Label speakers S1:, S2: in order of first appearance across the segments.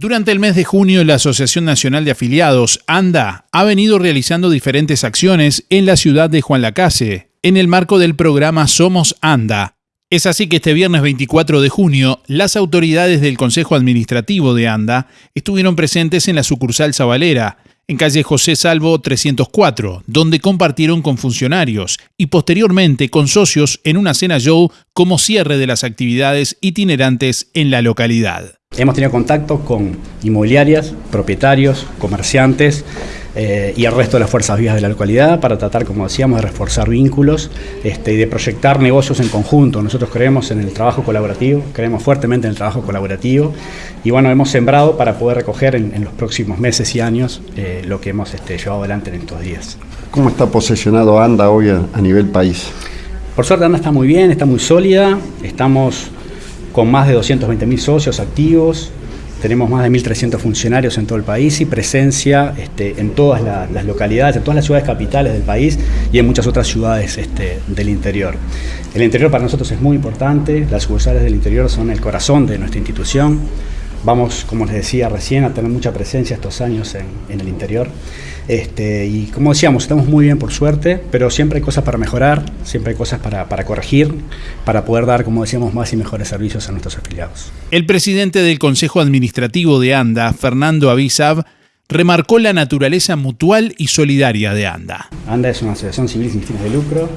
S1: Durante el mes de junio, la Asociación Nacional de Afiliados, ANDA, ha venido realizando diferentes acciones en la ciudad de Juan Lacase, en el marco del programa Somos ANDA. Es así que este viernes 24 de junio, las autoridades del Consejo Administrativo de ANDA estuvieron presentes en la sucursal Zabalera, en calle José Salvo 304, donde compartieron con funcionarios y posteriormente con socios en una cena show como cierre de las actividades itinerantes en la localidad.
S2: Hemos tenido contacto con inmobiliarias, propietarios, comerciantes eh, y el resto de las fuerzas vivas de la localidad para tratar, como decíamos, de reforzar vínculos este, y de proyectar negocios en conjunto. Nosotros creemos en el trabajo colaborativo, creemos fuertemente en el trabajo colaborativo y bueno, hemos sembrado para poder recoger en, los próximos meses y años eh, lo que hemos este, llevado adelante en estos días.
S3: ¿Cómo está posicionado ANDA hoy a nivel país?
S2: Por suerte ANDA está muy bien, está muy sólida, estamos con más de 220.000 socios activos, tenemos más de 1.300 funcionarios en todo el país y presencia este, en todas las localidades, en todas las ciudades capitales del país y en muchas otras ciudades este, del interior. El interior para nosotros es muy importante, las sucursales del interior son el corazón de nuestra institución. Vamos, como les decía recién, a tener mucha presencia estos años en, el interior. Este, y como decíamos, estamos muy bien por suerte, pero siempre hay cosas para mejorar, siempre hay cosas para, para corregir, para poder dar, como decíamos, más y mejores servicios a nuestros afiliados.
S1: El presidente del Consejo Administrativo de ANDA, Fernando Avisab, remarcó la naturaleza mutual y solidaria de ANDA.
S2: ANDA es una asociación civil sin fines de lucro,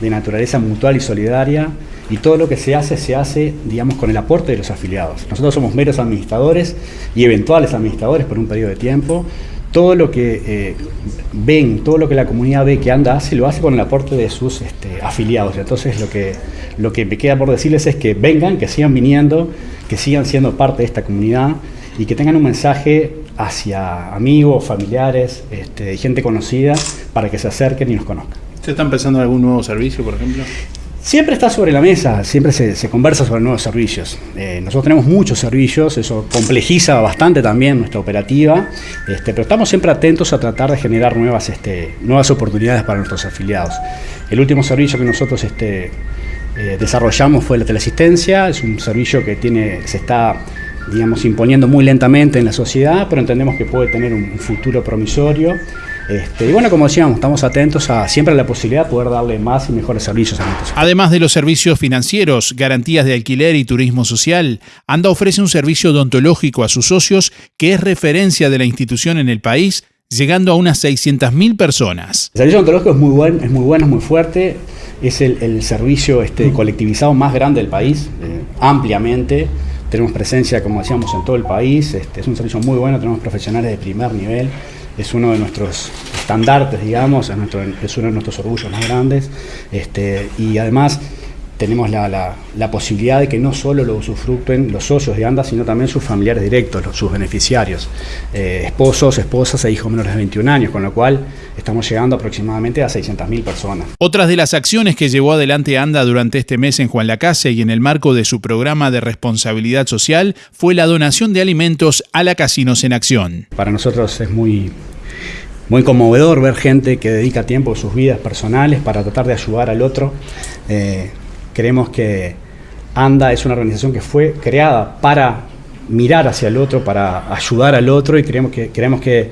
S2: de naturaleza mutual y solidaria y todo lo que se hace se hace, digamos, con el aporte de los afiliados. Nosotros somos meros administradores y eventuales administradores por un periodo de tiempo. Todo lo que eh, ven, todo lo que la comunidad ve que anda hace, lo hace con el aporte de sus este, afiliados. Entonces lo que, lo que me queda por decirles es que vengan, que sigan viniendo, que sigan siendo parte de esta comunidad y que tengan un mensaje hacia amigos, familiares, este, gente conocida, para que se acerquen y nos conozcan.
S1: ¿Se está empezando algún nuevo servicio, por ejemplo?
S2: Siempre está sobre la mesa, siempre se, conversa sobre nuevos servicios. Eh, nosotros tenemos muchos servicios, eso complejiza bastante también nuestra operativa, este, pero estamos siempre atentos a tratar de generar nuevas, este, nuevas oportunidades para nuestros afiliados. El último servicio que nosotros este, eh, desarrollamos fue la teleasistencia, es un servicio que tiene, se está digamos, imponiendo muy lentamente en la sociedad, pero entendemos que puede tener un futuro promisorio. Este, y bueno, como decíamos, estamos atentos a siempre a la posibilidad de poder darle más y mejores servicios a nuestros
S1: Además de los servicios financieros, garantías de alquiler y turismo social, ANDA ofrece un servicio odontológico a sus socios que es referencia de la institución en el país, llegando a unas 600.000 personas.
S2: El servicio odontológico es muy, buen, es muy bueno, es muy fuerte, es el, servicio este, colectivizado más grande del país, eh, ampliamente. Tenemos presencia, como decíamos, en todo el país, este, es un servicio muy bueno, tenemos profesionales de primer nivel es uno de nuestros estandartes, digamos, es, uno de nuestros orgullos más grandes. Este, y además tenemos la, posibilidad de que no solo lo usufructuen los socios de ANDA, sino también sus familiares directos, sus beneficiarios, eh, esposos, esposas e hijos menores de 21 años, con lo cual estamos llegando aproximadamente a 600.000 personas.
S1: Otras de las acciones que llevó adelante ANDA durante este mes en Juan Lacase y en el marco de su programa de responsabilidad social fue la donación de alimentos a la Casinos en Acción.
S2: Para nosotros es muy muy conmovedor ver gente que dedica tiempo de sus vidas personales para tratar de ayudar al otro. Eh, Creemos que ANDA es una organización que fue creada para mirar hacia el otro, para ayudar al otro y creemos que, que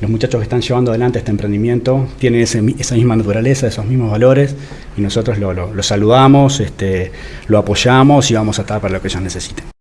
S2: los muchachos que están llevando adelante este emprendimiento tienen esa misma naturaleza, esos mismos valores y nosotros lo, saludamos, este, lo apoyamos y vamos a estar para lo que ellos necesiten.